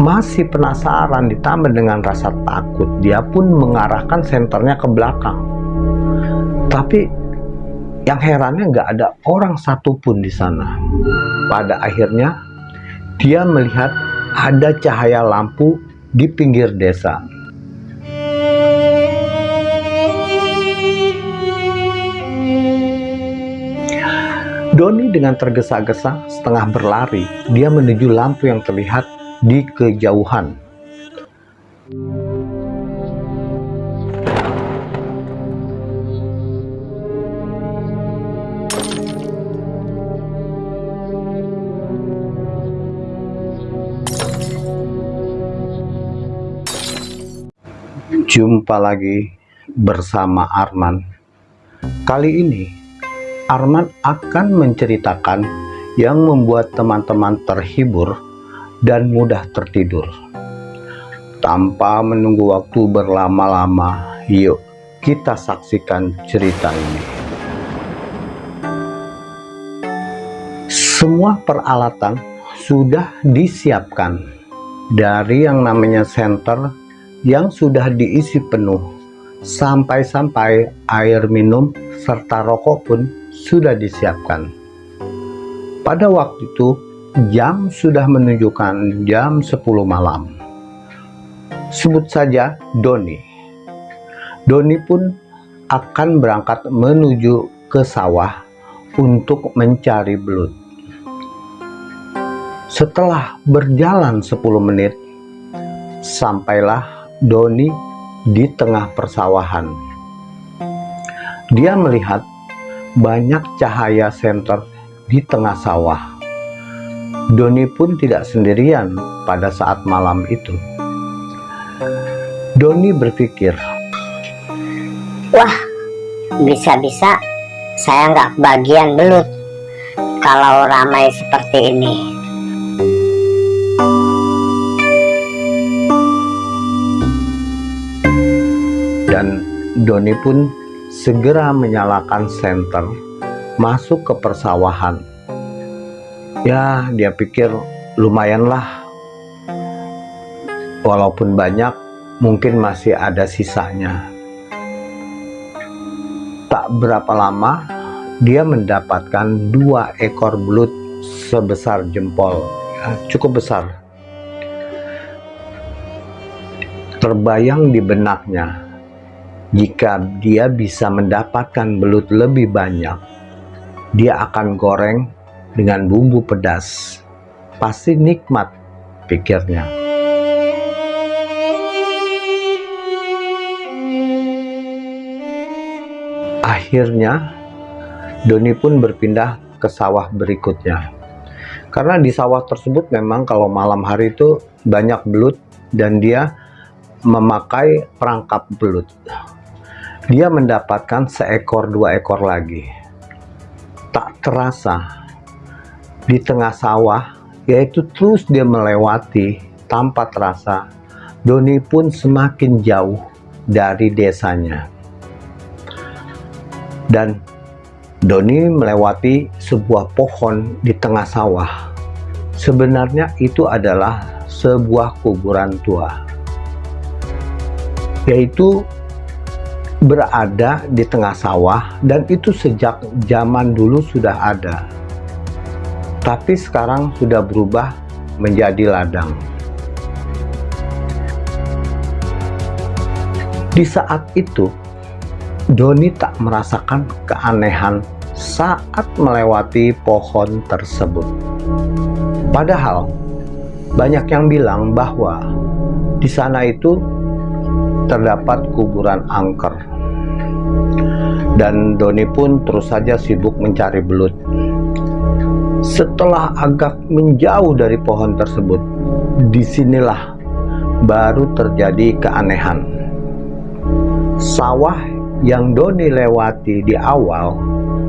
Masih penasaran ditambah dengan rasa takut, dia pun mengarahkan senternya ke belakang. Tapi yang herannya nggak ada orang satupun di sana. Pada akhirnya, dia melihat ada cahaya lampu di pinggir desa. Doni dengan tergesa-gesa setengah berlari, dia menuju lampu yang terlihat di kejauhan. Jumpa lagi bersama Arman. Kali ini Arman akan menceritakan yang membuat teman-teman terhibur dan mudah tertidur. Tanpa menunggu waktu berlama-lama, yuk kita saksikan cerita ini. Semua peralatan sudah disiapkan dari yang namanya senter yang sudah diisi penuh sampai-sampai air minum serta rokok pun sudah disiapkan. Pada waktu itu, jam sudah menunjukkan jam 10 malam. Sebut saja Doni. Doni pun akan berangkat menuju ke sawah untuk mencari belut. Setelah berjalan 10 menit, sampailah Doni di tengah persawahan. Dia melihat banyak cahaya senter di tengah sawah. Doni pun tidak sendirian pada saat malam itu. Doni berpikir, Wah, bisa-bisa saya nggak kebagian belut kalau ramai seperti ini. dan Doni pun segera menyalakan senter masuk ke persawahan ya dia pikir lumayanlah walaupun banyak mungkin masih ada sisanya. Tak berapa lama dia mendapatkan dua ekor belut sebesar jempol. Ya, cukup besar. Terbayang di benaknya jika dia bisa mendapatkan belut lebih banyak, dia akan goreng dengan bumbu pedas. Pasti nikmat, pikirnya. Akhirnya, Doni pun berpindah ke sawah berikutnya. Karena di sawah tersebut memang kalau malam hari itu banyak belut dan dia memakai perangkap belut dia mendapatkan seekor dua ekor lagi. Tak terasa, di tengah sawah, yaitu terus dia melewati tanpa terasa, Doni pun semakin jauh dari desanya. Dan Doni melewati sebuah pohon di tengah sawah. Sebenarnya itu adalah sebuah kuburan tua. Yaitu berada di tengah sawah dan itu sejak zaman dulu sudah ada tapi sekarang sudah berubah menjadi ladang di saat itu Doni tak merasakan keanehan saat melewati pohon tersebut padahal banyak yang bilang bahwa di sana itu terdapat kuburan angker. Dan Doni pun terus saja sibuk mencari belut. Setelah agak menjauh dari pohon tersebut, di sinilah baru terjadi keanehan. Sawah yang Doni lewati di awal,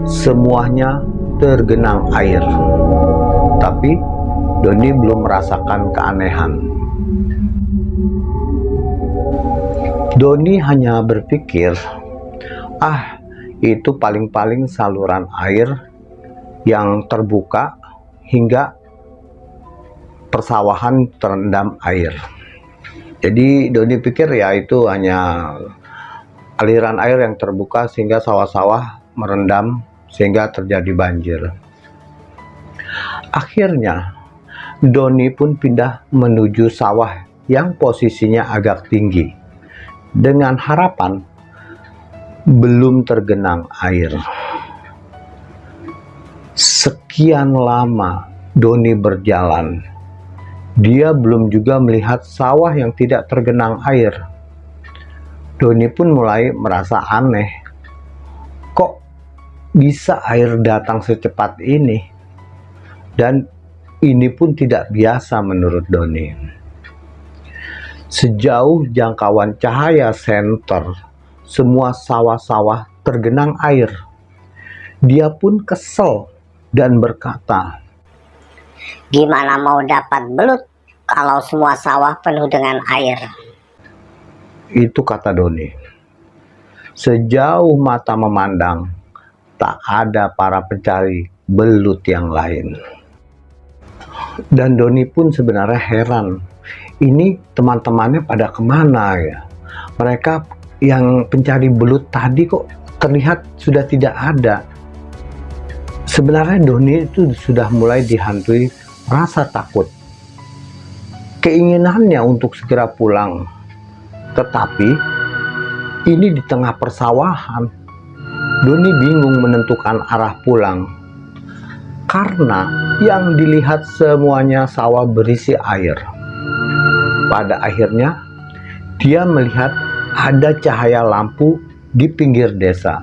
semuanya tergenang air. Tapi Doni belum merasakan keanehan. Doni hanya berpikir, ah itu paling-paling saluran air yang terbuka hingga persawahan terendam air. Jadi Doni pikir ya itu hanya aliran air yang terbuka sehingga sawah-sawah merendam sehingga terjadi banjir. Akhirnya Doni pun pindah menuju sawah yang posisinya agak tinggi dengan harapan belum tergenang air. Sekian lama Doni berjalan dia belum juga melihat sawah yang tidak tergenang air. Doni pun mulai merasa aneh. Kok bisa air datang secepat ini? Dan ini pun tidak biasa menurut Doni. Sejauh jangkauan cahaya senter, semua sawah-sawah tergenang air. Dia pun kesel dan berkata, Gimana mau dapat belut kalau semua sawah penuh dengan air? Itu kata Doni. Sejauh mata memandang, tak ada para pencari belut yang lain. Dan Doni pun sebenarnya heran. Ini teman-temannya pada ke mana ya? Mereka yang pencari belut tadi kok terlihat sudah tidak ada sebenarnya Doni itu sudah mulai dihantui rasa takut. Keinginannya untuk segera pulang. Tetapi ini di tengah persawahan. Doni bingung menentukan arah pulang. Karena yang dilihat semuanya sawah berisi air. Pada akhirnya dia melihat ada cahaya lampu di pinggir desa.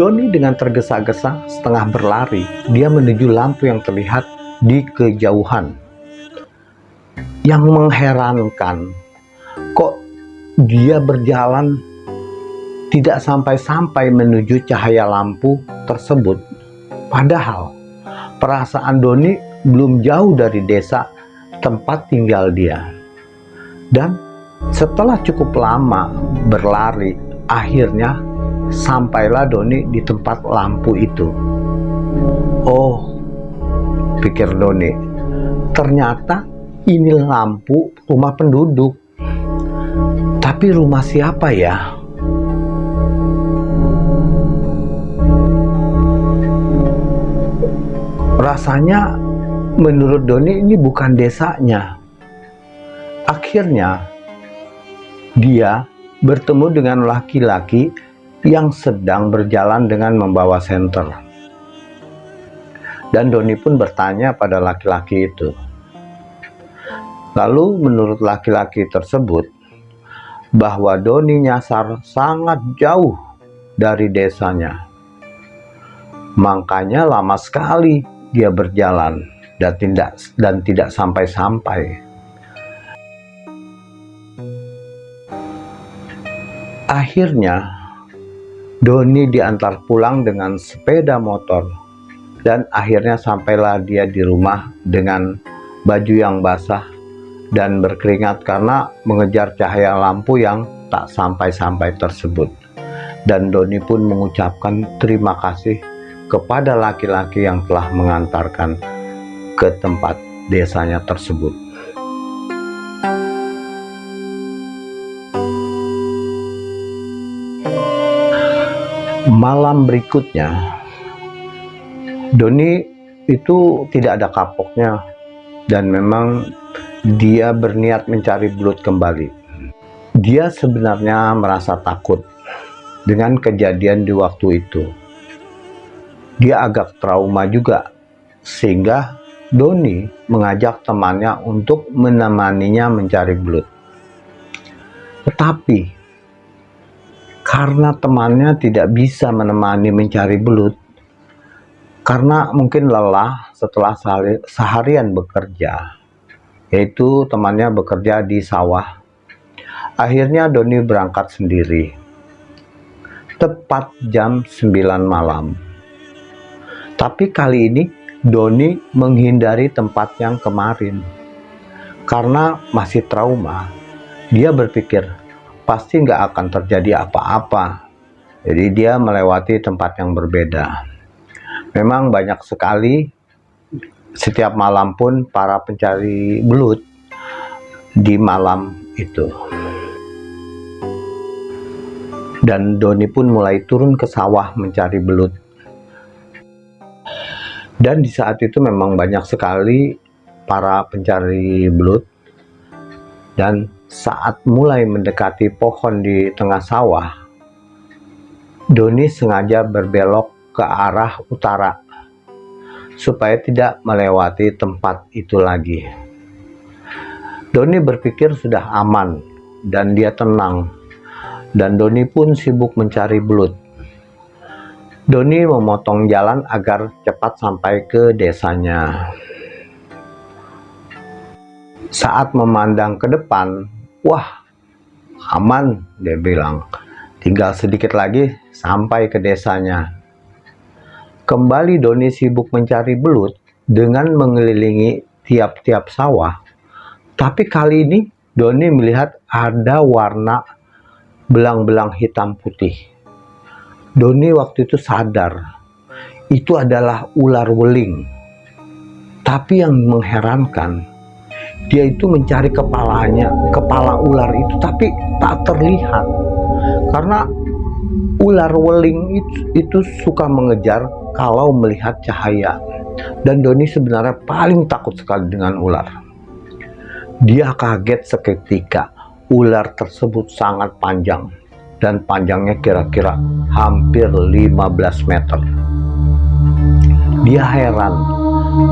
Doni dengan tergesa-gesa setengah berlari, dia menuju lampu yang terlihat di kejauhan. Yang mengherankan, kok dia berjalan tidak sampai-sampai menuju cahaya lampu tersebut. Padahal perasaan Doni belum jauh dari desa tempat tinggal dia. Dan setelah cukup lama berlari, akhirnya sampailah Doni di tempat lampu itu. Oh, pikir Doni, ternyata ini lampu rumah penduduk. Tapi rumah siapa ya? Rasanya menurut Doni ini bukan desanya. Akhirnya dia bertemu dengan laki-laki yang sedang berjalan dengan membawa senter. Dan Doni pun bertanya pada laki-laki itu. Lalu menurut laki-laki tersebut, bahwa Doni nyasar sangat jauh dari desanya. Makanya lama sekali dia berjalan dan tidak dan tidak sampai-sampai. Akhirnya Doni diantar pulang dengan sepeda motor dan akhirnya sampailah dia di rumah dengan baju yang basah dan berkeringat karena mengejar cahaya lampu yang tak sampai-sampai tersebut. Dan Doni pun mengucapkan terima kasih kepada laki-laki yang telah mengantarkan ke tempat desanya tersebut. Malam berikutnya Doni itu tidak ada kapoknya dan memang dia berniat mencari belut kembali. Dia sebenarnya merasa takut dengan kejadian di waktu itu. Dia agak trauma juga sehingga Doni mengajak temannya untuk menemaninya mencari belut. Tetapi karena temannya tidak bisa menemani mencari belut. Karena mungkin lelah setelah seharian bekerja. Yaitu temannya bekerja di sawah. Akhirnya Doni berangkat sendiri. Tepat jam 9 malam. Tapi kali ini Doni menghindari tempat yang kemarin. Karena masih trauma. Dia berpikir pasti nggak akan terjadi apa-apa. Jadi dia melewati tempat yang berbeda. Memang banyak sekali setiap malam pun para pencari belut di malam itu. Dan Doni pun mulai turun ke sawah mencari belut. Dan di saat itu memang banyak sekali para pencari belut. Dan saat mulai mendekati pohon di tengah sawah, Doni sengaja berbelok ke arah utara supaya tidak melewati tempat itu lagi. Doni berpikir sudah aman dan dia tenang dan Doni pun sibuk mencari belut. Doni memotong jalan agar cepat sampai ke desanya. Saat memandang ke depan, wah aman dia bilang. Tinggal sedikit lagi sampai ke desanya. Kembali Doni sibuk mencari belut dengan mengelilingi tiap-tiap sawah. Tapi kali ini Doni melihat ada warna belang-belang hitam putih. Doni waktu itu sadar itu adalah ular weling. Tapi yang mengherankan dia itu mencari kepalanya kepala ular itu tapi tak terlihat. Karena ular weling itu, itu suka mengejar kalau melihat cahaya. Dan Doni sebenarnya paling takut sekali dengan ular. Dia kaget seketika. Ular tersebut sangat panjang. Dan panjangnya kira-kira hampir 15 meter. Dia heran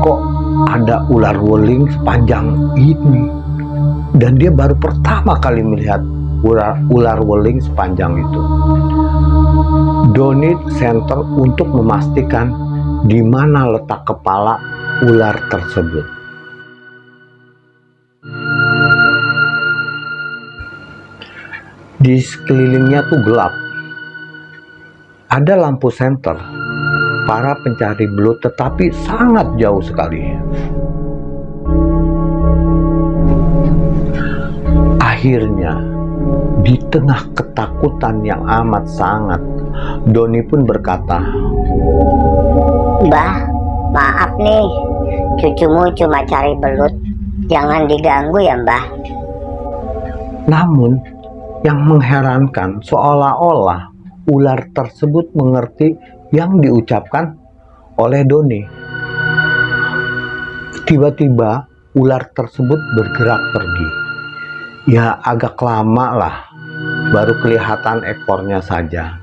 kok ada ular weling sepanjang ini dan dia baru pertama kali melihat ular, ular weling sepanjang itu. Donit center untuk memastikan di mana letak kepala ular tersebut. Di sekelilingnya tuh gelap. Ada lampu senter. Para pencari belut tetapi sangat jauh sekali. Akhirnya di tengah ketakutan yang amat sangat, Doni pun berkata, Mbah, maaf nih, cucumu cuma cari belut, jangan diganggu ya mbah. Namun, yang mengherankan seolah-olah ular tersebut mengerti yang diucapkan oleh Doni. Tiba-tiba ular tersebut bergerak pergi. Ya agak lama lah baru kelihatan ekornya saja.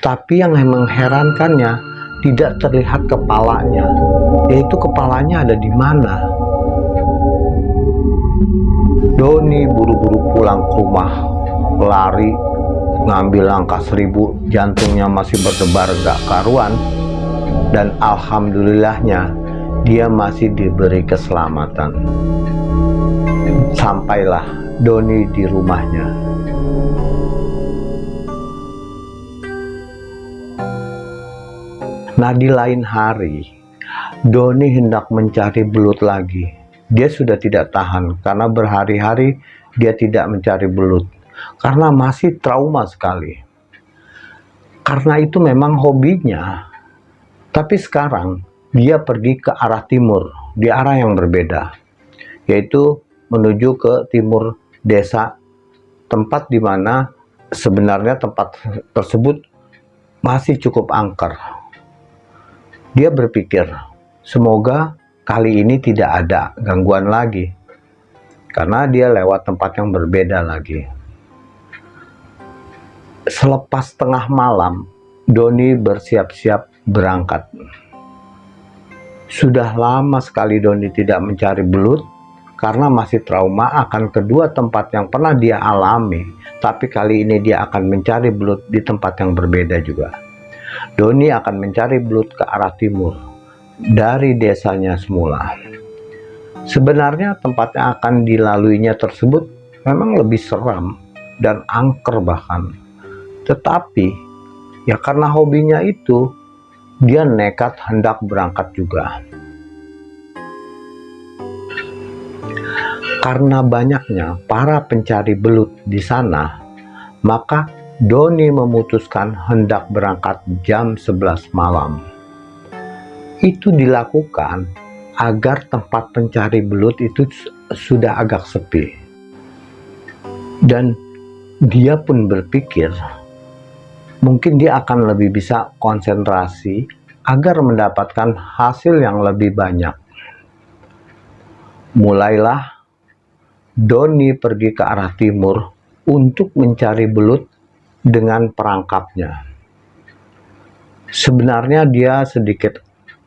Tapi yang mengherankannya tidak terlihat kepalanya, yaitu kepalanya ada di mana. Doni buru-buru pulang ke rumah, lari, ngambil langkah seribu, jantungnya masih berdebar gak karuan, dan alhamdulillahnya dia masih diberi keselamatan. Sampailah Doni di rumahnya. Nah di lain hari, Doni hendak mencari belut lagi. Dia sudah tidak tahan karena berhari-hari dia tidak mencari belut. Karena masih trauma sekali. Karena itu memang hobinya. Tapi sekarang dia pergi ke arah timur, di arah yang berbeda. Yaitu menuju ke timur desa, tempat di mana sebenarnya tempat tersebut masih cukup angker dia berpikir, semoga kali ini tidak ada gangguan lagi. Karena dia lewat tempat yang berbeda lagi. Selepas tengah malam, Doni bersiap-siap berangkat. Sudah lama sekali Doni tidak mencari belut karena masih trauma akan kedua tempat yang pernah dia alami. Tapi kali ini dia akan mencari belut di tempat yang berbeda juga. Doni akan mencari belut ke arah timur dari desanya semula. Sebenarnya tempat yang akan dilaluinya tersebut memang lebih seram dan angker bahkan. Tetapi ya karena hobinya itu dia nekat hendak berangkat juga. Karena banyaknya para pencari belut di sana, maka Doni memutuskan hendak berangkat jam 11 malam. Itu dilakukan agar tempat pencari belut itu sudah agak sepi. Dan dia pun berpikir mungkin dia akan lebih bisa konsentrasi agar mendapatkan hasil yang lebih banyak. Mulailah Doni pergi ke arah timur untuk mencari belut dengan perangkapnya. Sebenarnya dia sedikit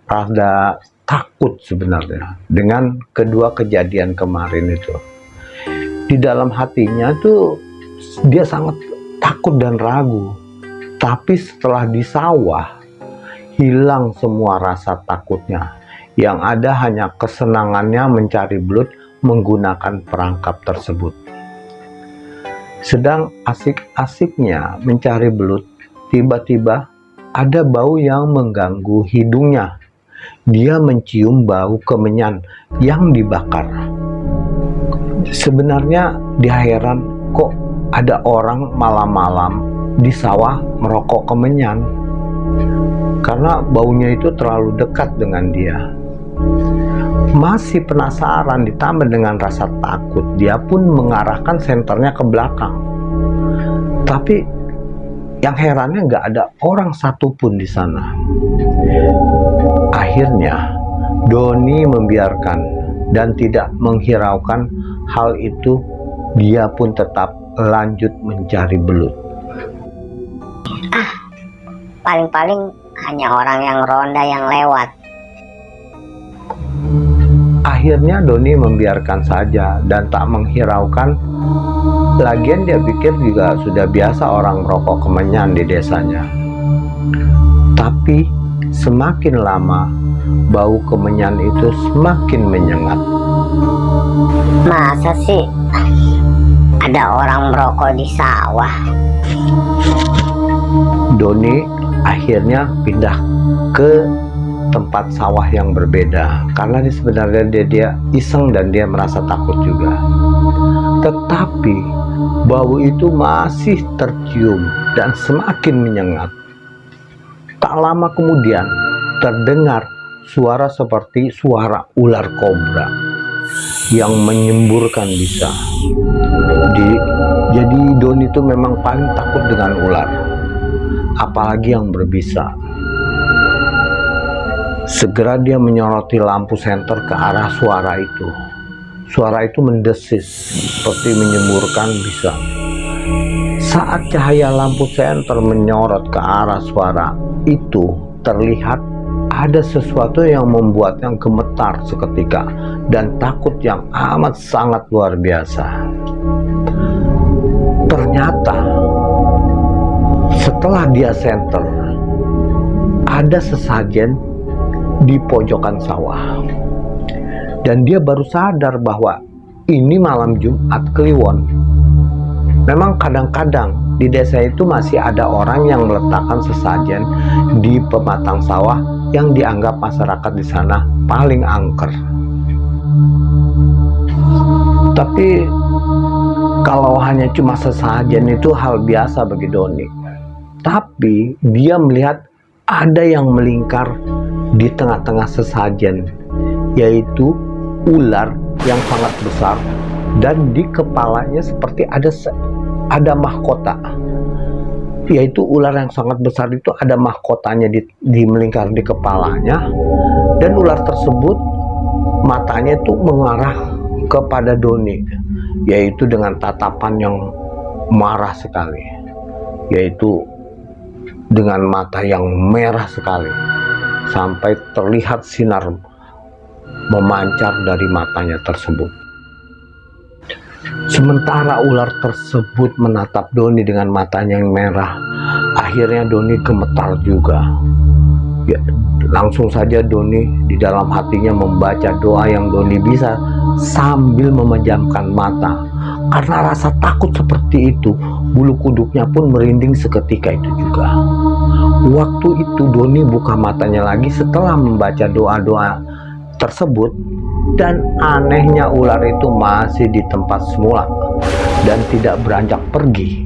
rada takut sebenarnya dengan kedua kejadian kemarin itu. Di dalam hatinya tuh dia sangat takut dan ragu. Tapi setelah di sawah, hilang semua rasa takutnya. Yang ada hanya kesenangannya mencari belut menggunakan perangkap tersebut. Sedang asik-asiknya mencari belut, tiba-tiba ada bau yang mengganggu hidungnya. Dia mencium bau kemenyan yang dibakar. Sebenarnya dia heran kok ada orang malam-malam di sawah merokok kemenyan. Karena baunya itu terlalu dekat dengan dia. Masih penasaran ditambah dengan rasa takut. Dia pun mengarahkan senternya ke belakang. Tapi yang herannya nggak ada orang satupun di sana. Akhirnya Doni membiarkan dan tidak menghiraukan hal itu. Dia pun tetap lanjut mencari belut. Ah, paling-paling hanya orang yang ronda yang lewat. Akhirnya Doni membiarkan saja dan tak menghiraukan. Lagian dia pikir juga sudah biasa orang merokok kemenyan di desanya. Tapi semakin lama bau kemenyan itu semakin menyengat. Masa sih ada orang merokok di sawah. Doni akhirnya pindah ke tempat sawah yang berbeda karena dia sebenarnya dia, dia iseng dan dia merasa takut juga. Tetapi bau itu masih tercium dan semakin menyengat. Tak lama kemudian terdengar suara seperti suara ular kobra yang menyemburkan bisa di, jadi Don itu memang paling takut dengan ular apalagi yang berbisa. Segera dia menyoroti lampu senter ke arah suara itu. Suara itu mendesis seperti menyemburkan bisa. Saat cahaya lampu senter menyorot ke arah suara itu terlihat ada sesuatu yang membuatnya gemetar seketika dan takut yang amat sangat luar biasa. Ternyata setelah dia center, ada sesajen di pojokan sawah. Dan dia baru sadar bahwa ini malam Jumat Kliwon. Memang kadang-kadang di desa itu masih ada orang yang meletakkan sesajen di pematang sawah yang dianggap masyarakat di sana paling angker. Tapi kalau hanya cuma sesajen itu hal biasa bagi Doni. Tapi dia melihat ada yang melingkar di tengah-tengah sesajen, yaitu ular yang sangat besar. Dan di kepalanya seperti ada ada mahkota. Yaitu ular yang sangat besar itu ada mahkotanya di, di melingkar di kepalanya. Dan ular tersebut matanya itu mengarah kepada Doni yaitu dengan tatapan yang marah sekali yaitu dengan mata yang merah sekali sampai terlihat sinar memancar dari matanya tersebut Sementara ular tersebut menatap Doni dengan matanya yang merah. Akhirnya Doni gemetar juga. Ya, langsung saja Doni di dalam hatinya membaca doa yang Doni bisa sambil memejamkan mata. Karena rasa takut seperti itu, bulu kuduknya pun merinding seketika itu juga. Waktu itu Doni buka matanya lagi setelah membaca doa-doa tersebut dan anehnya ular itu masih di tempat semula dan tidak beranjak pergi.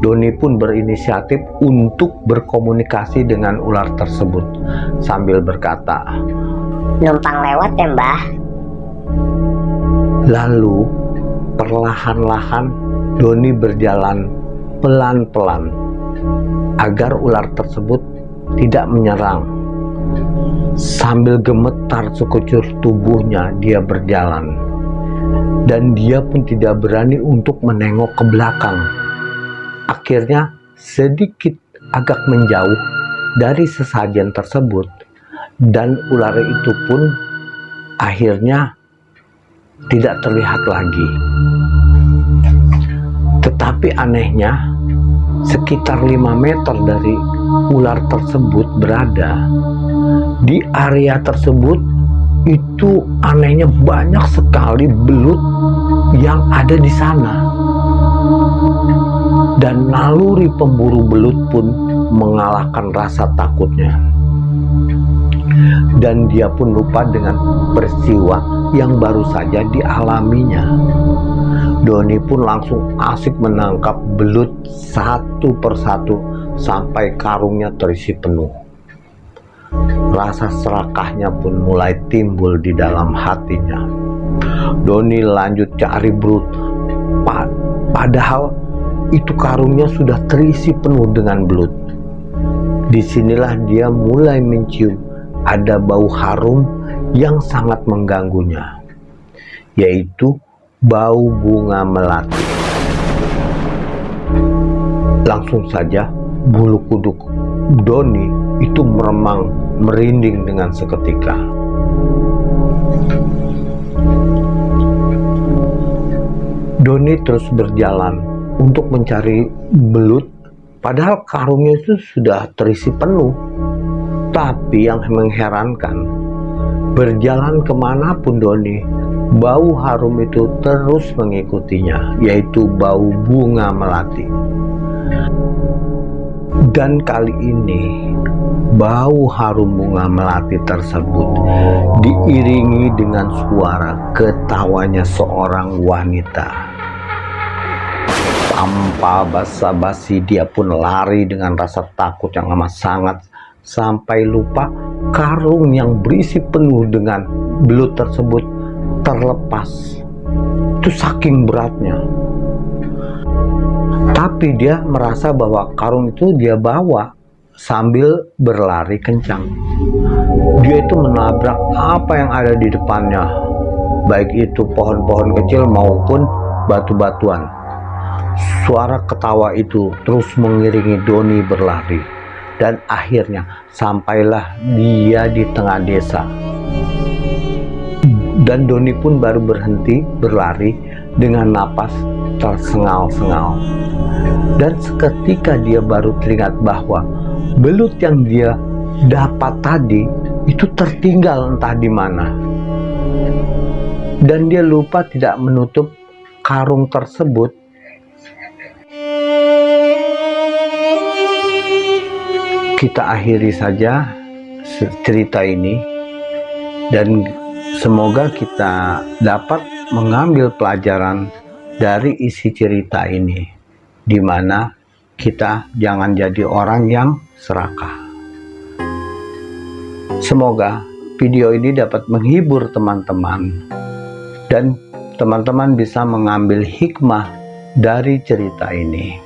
Doni pun berinisiatif untuk berkomunikasi dengan ular tersebut sambil berkata, Numpang lewat ya mbah. Lalu perlahan-lahan Doni berjalan pelan-pelan agar ular tersebut tidak menyerang. Sambil gemetar sekucur tubuhnya dia berjalan. Dan dia pun tidak berani untuk menengok ke belakang. Akhirnya sedikit agak menjauh dari sesajen tersebut dan ular itu pun akhirnya tidak terlihat lagi. Tetapi anehnya, sekitar 5 meter dari ular tersebut berada, di area tersebut itu anehnya banyak sekali belut yang ada di sana. Dan naluri pemburu belut pun mengalahkan rasa takutnya. Dan dia pun lupa dengan peristiwa yang baru saja dialaminya. Doni pun langsung asik menangkap belut satu persatu sampai karungnya terisi penuh. Rasa serakahnya pun mulai timbul di dalam hatinya. Doni lanjut cari belut, padahal itu karungnya sudah terisi penuh dengan belut. Di sinilah dia mulai mencium ada bau harum yang sangat mengganggunya, yaitu bau bunga melati. Langsung saja bulu kuduk Doni itu meremang merinding dengan seketika. Doni terus berjalan untuk mencari belut padahal karungnya itu sudah terisi penuh. Tapi yang mengherankan, berjalan ke mana pun Doni, bau harum itu terus mengikutinya, yaitu bau bunga melati. Dan kali ini, bau harum bunga melati tersebut diiringi dengan suara ketawanya seorang wanita tanpa basa-basi dia pun lari dengan rasa takut yang amat sangat sampai lupa karung yang berisi penuh dengan belut tersebut terlepas. Itu saking beratnya. Tapi dia merasa bahwa karung itu dia bawa sambil berlari kencang. Dia itu menabrak apa yang ada di depannya. Baik itu pohon-pohon kecil maupun batu-batuan. Suara ketawa itu terus mengiringi Doni berlari dan akhirnya sampailah dia di tengah desa. Dan Doni pun baru berhenti berlari dengan napas tersengal-sengal. Dan seketika dia baru teringat bahwa belut yang dia dapat tadi itu tertinggal entah di mana. Dan dia lupa tidak menutup karung tersebut kita akhiri saja cerita ini. Dan semoga kita dapat mengambil pelajaran dari isi cerita ini di mana kita jangan jadi orang yang serakah. Semoga video ini dapat menghibur teman-teman dan teman-teman bisa mengambil hikmah dari cerita ini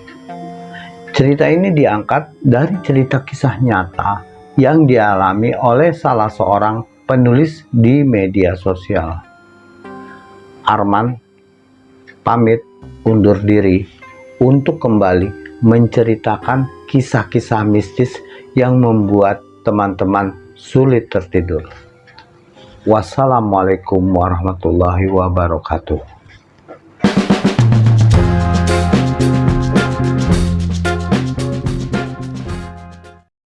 Cerita ini diangkat dari cerita kisah nyata yang dialami oleh salah seorang penulis di media sosial. Arman pamit undur diri untuk kembali menceritakan kisah-kisah mistis yang membuat teman-teman sulit tertidur. Wassalamualaikum warahmatullahi wabarakatuh.